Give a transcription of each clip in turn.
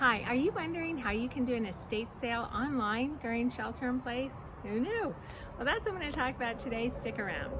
Hi, are you wondering how you can do an estate sale online during shelter in place? Who knew? Well, that's what I'm going to talk about today. Stick around.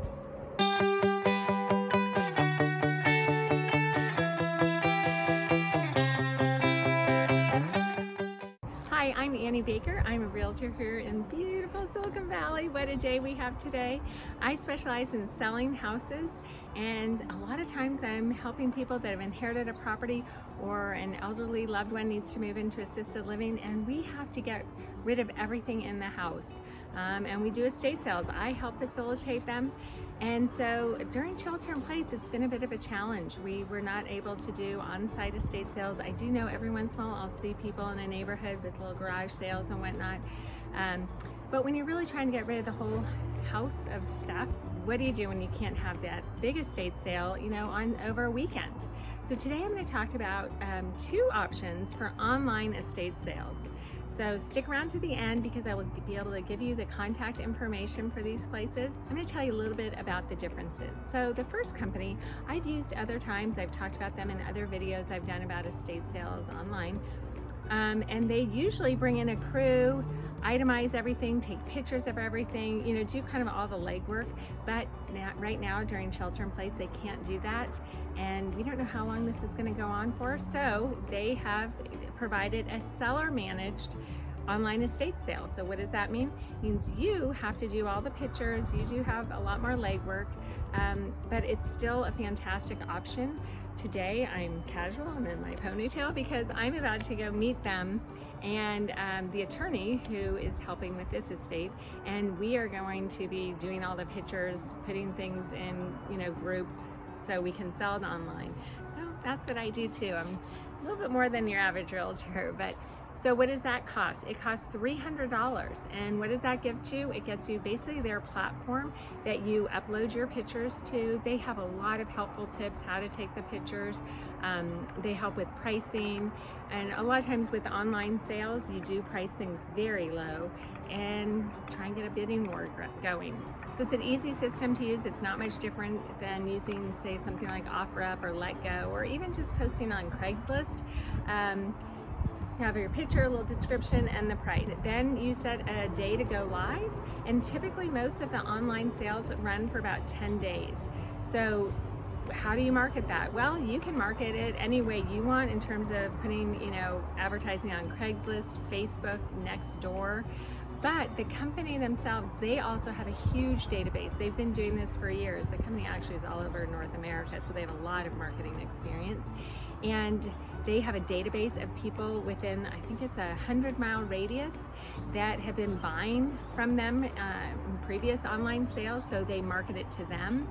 Hi, I'm Annie Baker. I'm a realtor here in beautiful Silicon Valley. What a day we have today. I specialize in selling houses and a lot of times I'm helping people that have inherited a property or an elderly loved one needs to move into assisted living and we have to get rid of everything in the house. Um, and we do estate sales. I help facilitate them and so during shelter in place, it's been a bit of a challenge. We were not able to do on-site estate sales. I do know every once in a while I'll see people in a neighborhood with little garage sales and whatnot. Um, but when you're really trying to get rid of the whole house of stuff, what do you do when you can't have that big estate sale, you know, on over a weekend? So today I'm going to talk about um, two options for online estate sales. So stick around to the end because I will be able to give you the contact information for these places. I'm going to tell you a little bit about the differences. So the first company I've used other times, I've talked about them in other videos I've done about estate sales online. Um, and they usually bring in a crew, itemize everything, take pictures of everything, you know, do kind of all the legwork. But now, right now during shelter in place, they can't do that. And we don't know how long this is gonna go on for. So they have provided a seller managed online estate sale. So what does that mean? It means you have to do all the pictures, you do have a lot more legwork, um, but it's still a fantastic option. Today I'm casual, I'm in my ponytail because I'm about to go meet them and um, the attorney who is helping with this estate and we are going to be doing all the pictures, putting things in you know groups so we can sell it online. So that's what I do too. I'm a little bit more than your average realtor, but so what does that cost? It costs $300. And what does that give you? It gets you basically their platform that you upload your pictures to. They have a lot of helpful tips how to take the pictures. Um, they help with pricing. And a lot of times with online sales, you do price things very low and try and get a bidding war going. So it's an easy system to use. It's not much different than using, say, something like OfferUp or LetGo, or even just posting on Craigslist. Um, you have your picture, a little description, and the price. Then you set a day to go live, and typically most of the online sales run for about 10 days. So how do you market that? Well, you can market it any way you want in terms of putting, you know, advertising on Craigslist, Facebook, Nextdoor. But the company themselves, they also have a huge database. They've been doing this for years. The company actually is all over North America, so they have a lot of marketing experience. And they have a database of people within, I think it's a 100 mile radius that have been buying from them uh, in previous online sales, so they market it to them.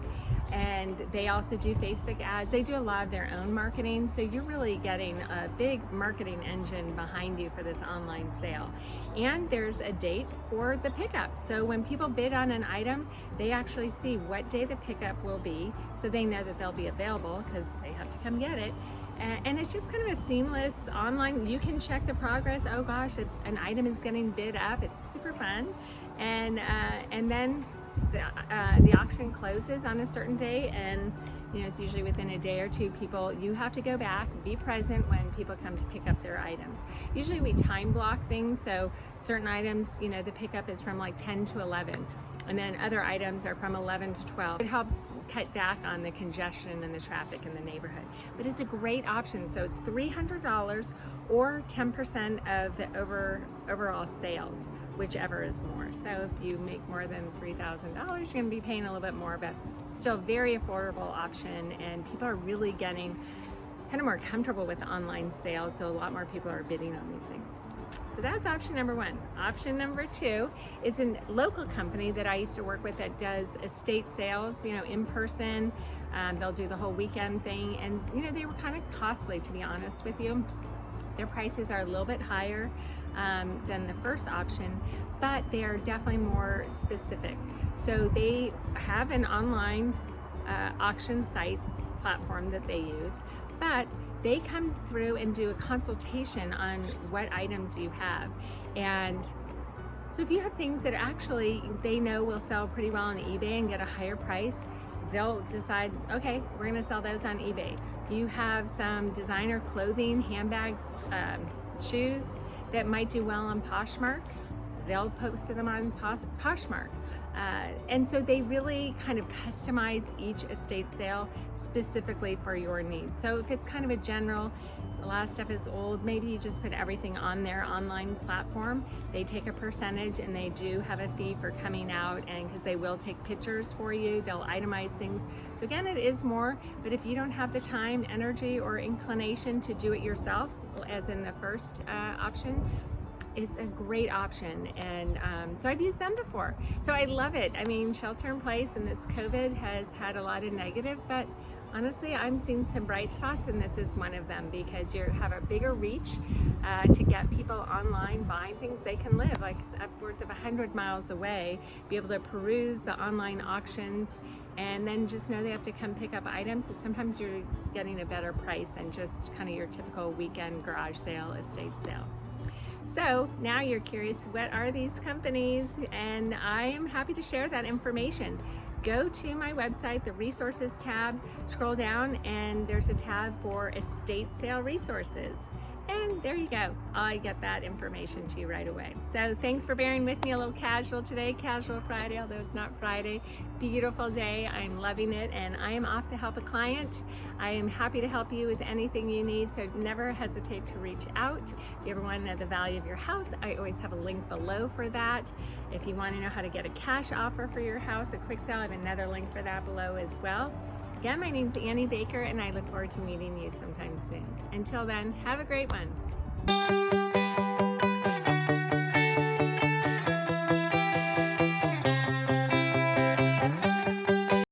And they also do Facebook ads. They do a lot of their own marketing, so you're really getting a big marketing engine behind you for this online sale. And there's a date for the pickup. So when people bid on an item, they actually see what day the pickup will be, so they know that they'll be available because they have to come get it and it's just kind of a seamless online you can check the progress oh gosh an item is getting bid up it's super fun and uh, and then the, uh, the auction closes on a certain day and you know it's usually within a day or two people you have to go back be present when people come to pick up their items usually we time block things so certain items you know the pickup is from like 10 to 11 and then other items are from 11 to 12. It helps cut back on the congestion and the traffic in the neighborhood. But it's a great option. So it's $300 or 10% of the over overall sales, whichever is more. So if you make more than $3,000, you're gonna be paying a little bit more, but still very affordable option. And people are really getting kind of more comfortable with online sales. So a lot more people are bidding on these things. So that's option number one. Option number two is a local company that I used to work with that does estate sales, you know, in person. Um, they'll do the whole weekend thing. And, you know, they were kind of costly, to be honest with you. Their prices are a little bit higher um, than the first option, but they are definitely more specific. So they have an online uh, auction site platform that they use, but they come through and do a consultation on what items you have. And so if you have things that actually they know will sell pretty well on eBay and get a higher price, they'll decide, okay, we're gonna sell those on eBay. You have some designer clothing, handbags, um, shoes that might do well on Poshmark, they'll post them on Poshmark. Uh, and so they really kind of customize each estate sale specifically for your needs. So if it's kind of a general, a lot stuff is old, maybe you just put everything on their online platform. They take a percentage and they do have a fee for coming out and because they will take pictures for you, they'll itemize things. So again, it is more, but if you don't have the time, energy, or inclination to do it yourself, as in the first uh, option, it's a great option and um, so I've used them before. So I love it. I mean shelter in place and this COVID has had a lot of negative but honestly I'm seeing some bright spots and this is one of them because you have a bigger reach uh, to get people online buying things they can live like upwards of 100 miles away be able to peruse the online auctions and then just know they have to come pick up items. So sometimes you're getting a better price than just kind of your typical weekend garage sale estate sale so now you're curious, what are these companies? And I am happy to share that information. Go to my website, the resources tab, scroll down and there's a tab for estate sale resources. And there you go. I get that information to you right away. So thanks for bearing with me a little casual today, casual Friday, although it's not Friday. Beautiful day. I'm loving it and I am off to help a client. I am happy to help you with anything you need, so never hesitate to reach out. If you ever want to know the value of your house, I always have a link below for that. If you want to know how to get a cash offer for your house, a quick sale, I have another link for that below as well. Again, my name is Annie Baker and I look forward to meeting you sometime soon. Until then, have a great one.